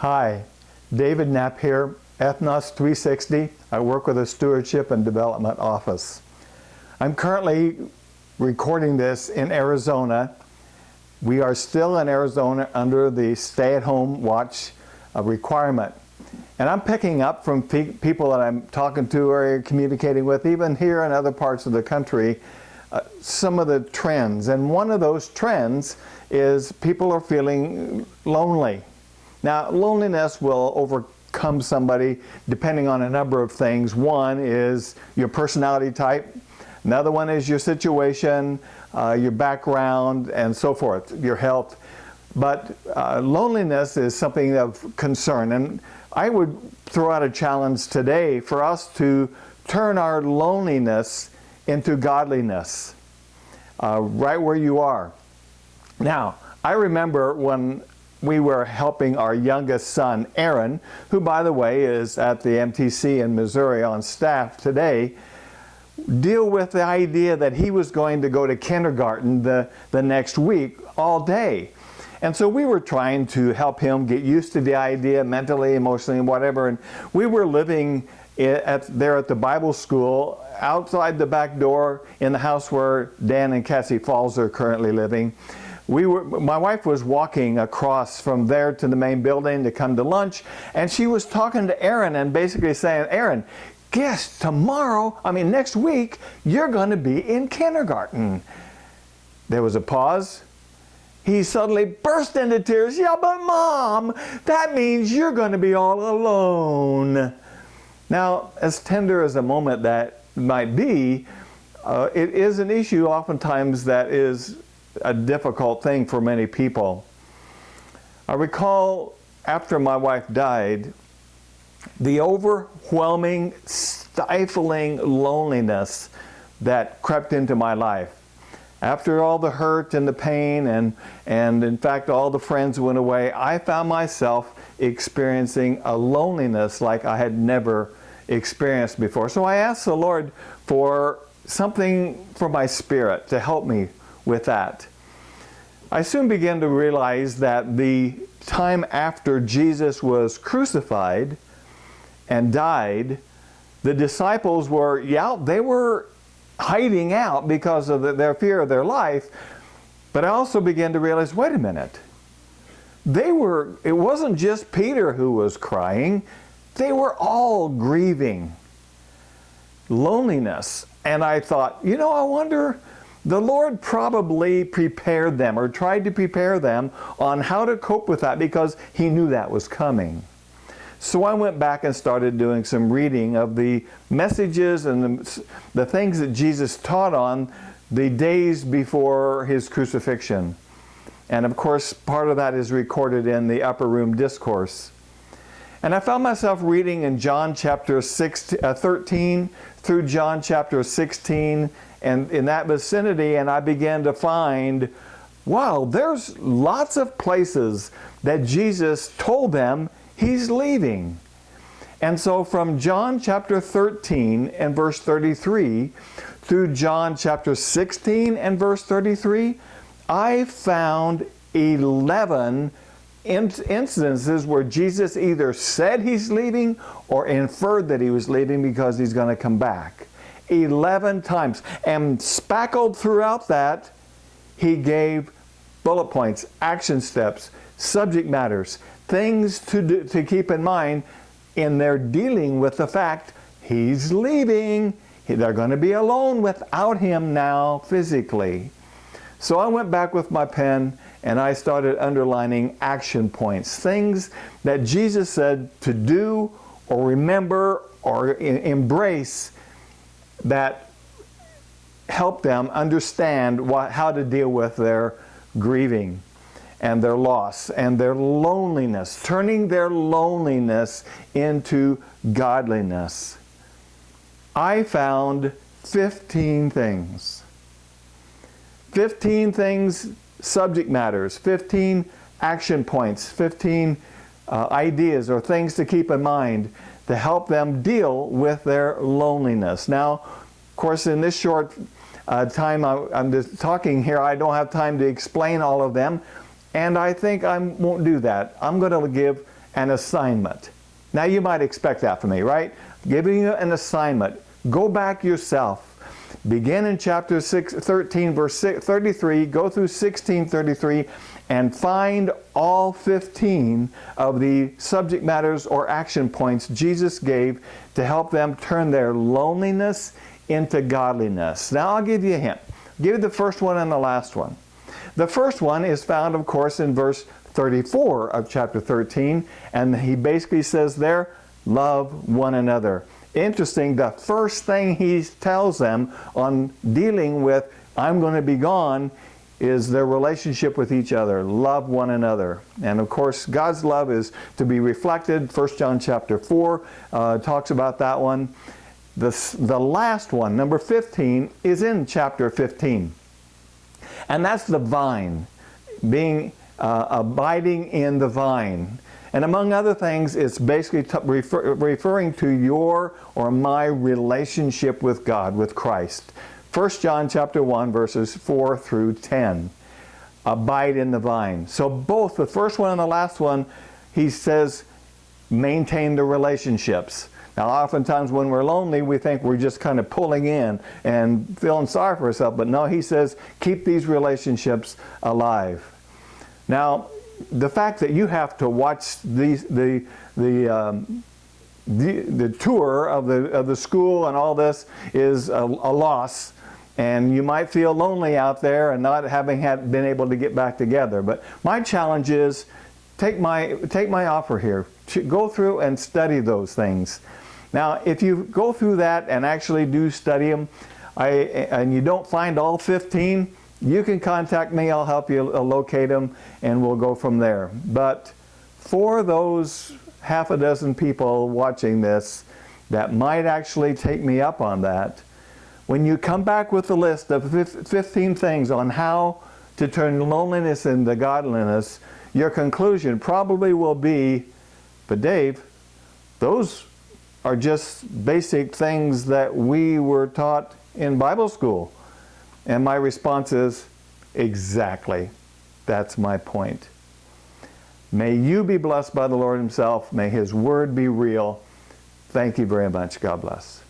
Hi, David Knapp here, Ethnos 360. I work with the Stewardship and Development Office. I'm currently recording this in Arizona. We are still in Arizona under the stay-at-home watch uh, requirement. And I'm picking up from pe people that I'm talking to or communicating with, even here in other parts of the country, uh, some of the trends. And one of those trends is people are feeling lonely. Now, loneliness will overcome somebody depending on a number of things. One is your personality type. Another one is your situation, uh, your background, and so forth, your health. But uh, loneliness is something of concern. And I would throw out a challenge today for us to turn our loneliness into godliness, uh, right where you are. Now, I remember when we were helping our youngest son, Aaron, who by the way is at the MTC in Missouri on staff today, deal with the idea that he was going to go to kindergarten the, the next week all day. And so we were trying to help him get used to the idea mentally, emotionally, and whatever. And we were living at, there at the Bible school outside the back door in the house where Dan and Cassie Falls are currently living. We were, my wife was walking across from there to the main building to come to lunch, and she was talking to Aaron and basically saying, Aaron, guess tomorrow, I mean next week, you're going to be in kindergarten. There was a pause. He suddenly burst into tears. Yeah, but mom, that means you're going to be all alone. Now, as tender as a moment that might be, uh, it is an issue oftentimes that is a difficult thing for many people. I recall after my wife died, the overwhelming, stifling loneliness that crept into my life. After all the hurt and the pain and, and in fact all the friends went away, I found myself experiencing a loneliness like I had never experienced before. So I asked the Lord for something for my spirit to help me with that. I soon began to realize that the time after Jesus was crucified and died, the disciples were, yeah, they were hiding out because of the, their fear of their life. But I also began to realize, wait a minute. They were, it wasn't just Peter who was crying. They were all grieving loneliness. And I thought, you know, I wonder, the Lord probably prepared them or tried to prepare them on how to cope with that because he knew that was coming. So I went back and started doing some reading of the messages and the, the things that Jesus taught on the days before his crucifixion. And of course, part of that is recorded in the Upper Room Discourse. And I found myself reading in John chapter 6, uh, 13 through John chapter 16 and in that vicinity and I began to find, wow, there's lots of places that Jesus told them He's leaving. And so from John chapter 13 and verse 33 through John chapter 16 and verse 33, I found 11 incidences where Jesus either said he's leaving or inferred that he was leaving because he's going to come back. 11 times. And spackled throughout that, he gave bullet points, action steps, subject matters, things to, do, to keep in mind in their dealing with the fact he's leaving. They're going to be alone without him now physically. So I went back with my pen and I started underlining action points, things that Jesus said to do or remember or embrace that help them understand what, how to deal with their grieving and their loss and their loneliness, turning their loneliness into godliness. I found 15 things. 15 things, subject matters, 15 action points, 15 uh, ideas or things to keep in mind to help them deal with their loneliness. Now, of course, in this short uh, time I, am just talking here, I don't have time to explain all of them, and I think I won't do that. I'm going to give an assignment. Now you might expect that from me, right? Giving you an assignment. Go back yourself. Begin in chapter 6, 13, verse 33, go through 16, 33, and find all 15 of the subject matters or action points Jesus gave to help them turn their loneliness into godliness. Now I'll give you a hint. Give you the first one and the last one. The first one is found, of course, in verse 34 of chapter 13, and he basically says there, love one another. Interesting, the first thing he tells them on dealing with, I'm going to be gone, is their relationship with each other. Love one another. And of course, God's love is to be reflected. 1 John chapter 4 uh, talks about that one. The, the last one, number 15, is in chapter 15. And that's the vine, being uh, abiding in the vine. And among other things, it's basically refer referring to your or my relationship with God, with Christ. 1 John chapter 1 verses 4 through 10. Abide in the vine. So both the first one and the last one, he says, maintain the relationships. Now oftentimes when we're lonely, we think we're just kind of pulling in and feeling sorry for ourselves. But no, he says, keep these relationships alive. Now, the fact that you have to watch these, the, the um, the, the tour of the, of the school and all this is a, a loss and you might feel lonely out there and not having had, been able to get back together. But my challenge is take my, take my offer here. Go through and study those things. Now, if you go through that and actually do study them, I, and you don't find all 15, you can contact me. I'll help you uh, locate them, and we'll go from there. But for those half a dozen people watching this that might actually take me up on that, when you come back with a list of 15 things on how to turn loneliness into godliness, your conclusion probably will be, but Dave, those are just basic things that we were taught in Bible school. And my response is, exactly. That's my point. May you be blessed by the Lord himself. May his word be real. Thank you very much. God bless.